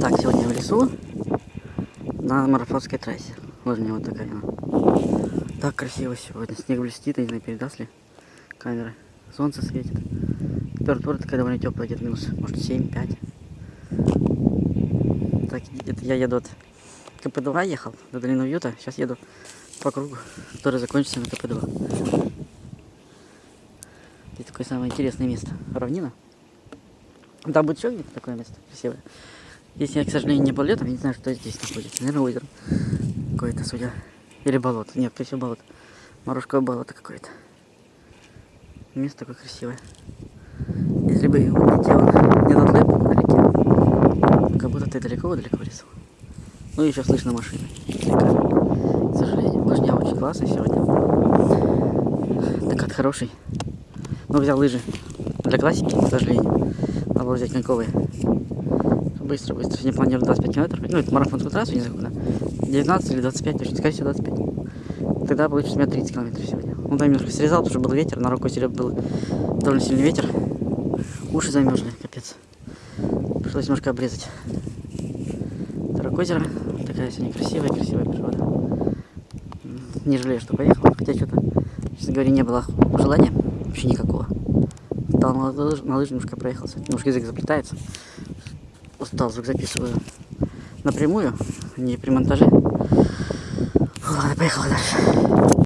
Так, сегодня в лесу на марафонской трассе. Лыжня вот такая. Так красиво сегодня. Снег блестит, я не знаю, передаст ли камеры. Солнце светит. Температура такая довольно теплая, где-то минус, может, 7-5. Так, это я еду от КП-2 ехал, до Долины Уюта. Сейчас еду по кругу, который закончится на КП-2. Здесь такое самое интересное место. Равнина. Там будет еще где-то такое место красивое. Здесь я, к сожалению, не был летом, я не знаю, что здесь находится. Наверное, озеро какое-то, судя. Или болото. Нет, скорее всего, болото. Морожковое болото какое-то. Место такое красивое. Если бы улетел не над лэп, а летел. Как будто ты далеко-далеко лесу. Ну, еще слышно машины. К сожалению. Лыжня очень классная сегодня. Докат хороший. Но взял лыжи для классики, к сожалению. Надо было взять коньковые. Быстро, быстро. Сегодня планирую 25 километров. Ну, это марафонскую трассу, не знаю куда. 19 или 25, точно, скорее всего 25. Тогда получится у меня 30 километров сегодня. Ну, там немножко срезал, потому что был ветер, на рукой сереб был довольно сильный ветер. Уши замерзли, капец. Пришлось немножко обрезать. Тарок озеро. Такая сегодня красивая, красивая природа. Не жалею, что поехал. Хотя что-то, честно говоря, не было желания. Вообще никакого. Стал на, лыж, на лыжи немножко проехался. Немножко язык заплетается. Устал, звук записываю напрямую, не при монтаже. Ладно, поехала дальше.